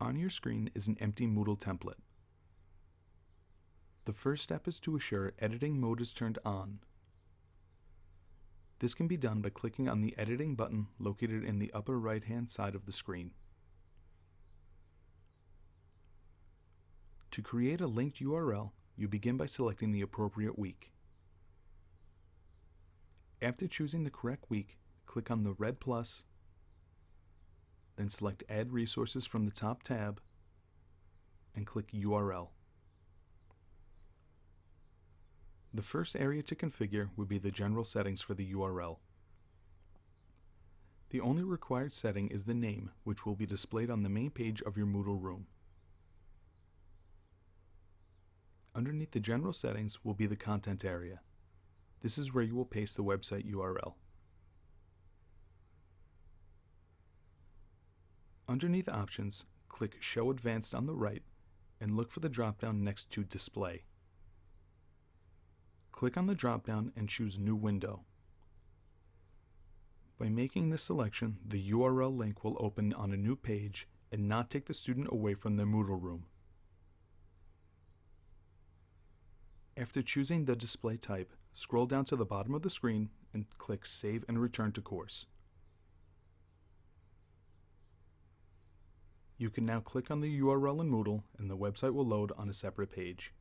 On your screen is an empty Moodle template. The first step is to assure editing mode is turned on. This can be done by clicking on the editing button located in the upper right hand side of the screen. To create a linked URL, you begin by selecting the appropriate week. After choosing the correct week, click on the red plus, then select Add Resources from the top tab, and click URL. The first area to configure would be the general settings for the URL. The only required setting is the name, which will be displayed on the main page of your Moodle room. Underneath the general settings will be the content area. This is where you will paste the website URL. Underneath Options, click Show Advanced on the right and look for the drop-down next to Display. Click on the drop-down and choose New Window. By making this selection, the URL link will open on a new page and not take the student away from their Moodle room. After choosing the display type, scroll down to the bottom of the screen and click Save and Return to Course. You can now click on the URL in Moodle and the website will load on a separate page.